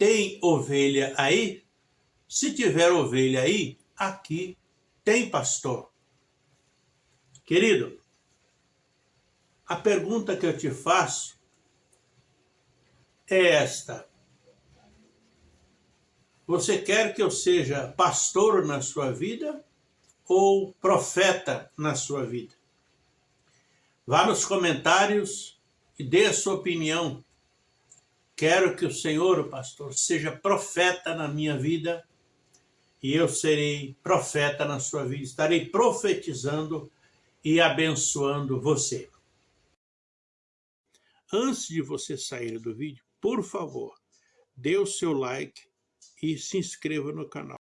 tem ovelha aí? Se tiver ovelha aí, aqui tem pastor. Querido, a pergunta que eu te faço é esta. Você quer que eu seja pastor na sua vida ou profeta na sua vida? Vá nos comentários e dê a sua opinião. Quero que o Senhor, o pastor, seja profeta na minha vida e eu serei profeta na sua vida. Estarei profetizando e abençoando você. Antes de você sair do vídeo, por favor, dê o seu like e se inscreva no canal.